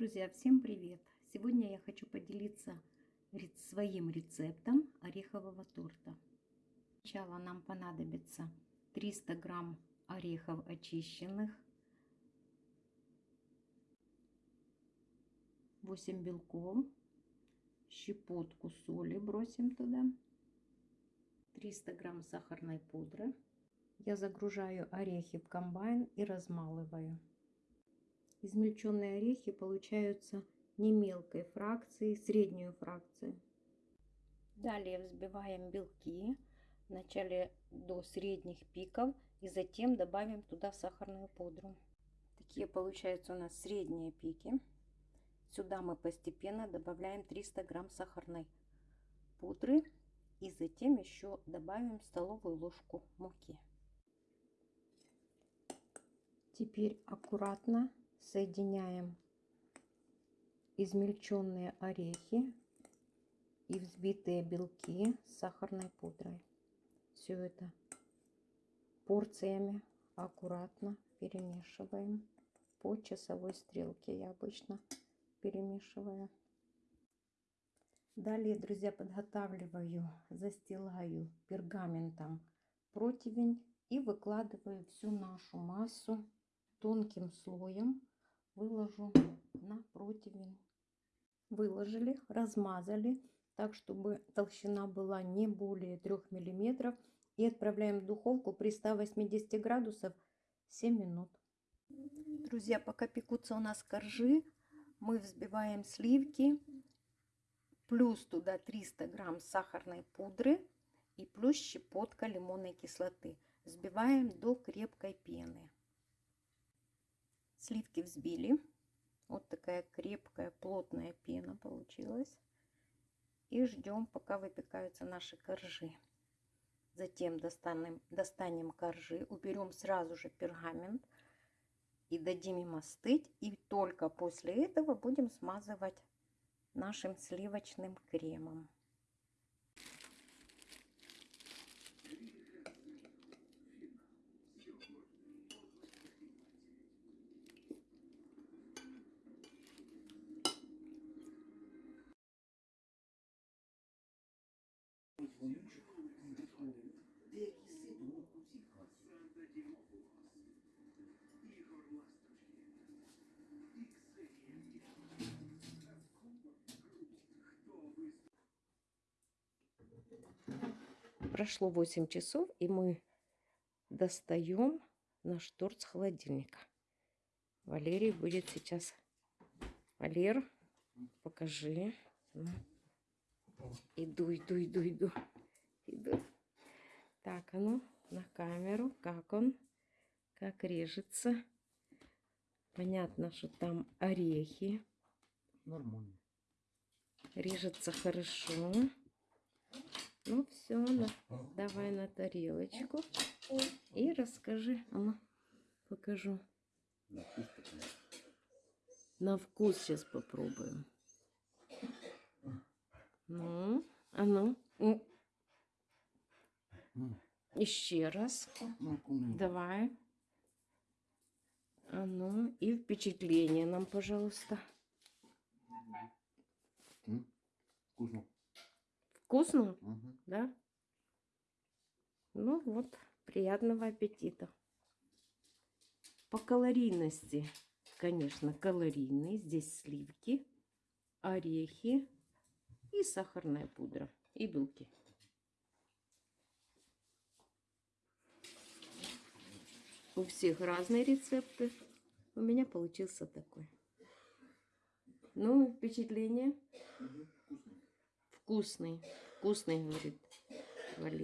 Друзья, всем привет! Сегодня я хочу поделиться своим рецептом орехового торта. Сначала нам понадобится 300 грамм орехов очищенных, 8 белков, щепотку соли бросим туда, 300 грамм сахарной пудры. Я загружаю орехи в комбайн и размалываю. Измельченные орехи получаются не мелкой фракции, среднюю фракцию. Далее взбиваем белки вначале до средних пиков и затем добавим туда сахарную пудру. Такие получаются у нас средние пики. Сюда мы постепенно добавляем 300 грамм сахарной пудры и затем еще добавим столовую ложку муки. Теперь аккуратно соединяем измельченные орехи и взбитые белки с сахарной пудрой. Все это порциями аккуратно перемешиваем по часовой стрелке. Я обычно перемешиваю. Далее, друзья, подготавливаю, застилаю пергаментом противень и выкладываю всю нашу массу тонким слоем выложу на противень. Выложили, размазали так, чтобы толщина была не более 3 миллиметров. И отправляем в духовку при 180 градусов 7 минут. Друзья, пока пекутся у нас коржи, мы взбиваем сливки, плюс туда 300 грамм сахарной пудры и плюс щепотка лимонной кислоты. Взбиваем до крепкой пены. Сливки взбили. Вот такая крепкая, плотная пена получилась. И ждем, пока выпекаются наши коржи. Затем достанем, достанем коржи, уберем сразу же пергамент и дадим им остыть. И только после этого будем смазывать нашим сливочным кремом. Прошло 8 часов, и мы достаем наш торт с холодильника. Валерий будет сейчас... Валер, покажи. Иду, иду, иду, иду. Иду. Так, а ну, на камеру. Как он? Как режется. Понятно, что там орехи. Нормально. Режется хорошо. Ну все, на, давай на тарелочку. И расскажи. А ну, покажу. На вкус такой. На вкус сейчас попробуем. Ну, а ну. Еще раз. Ну. Давай. А ну, и впечатление нам, пожалуйста. Вкусно. Вкусно, Мгм. Да? Ну вот, приятного аппетита. По калорийности, конечно, калорийный. Здесь сливки, орехи и сахарная пудра, и белки. У всех разные рецепты. У меня получился такой. Ну, впечатление? Вкусный. Вкусный, говорит.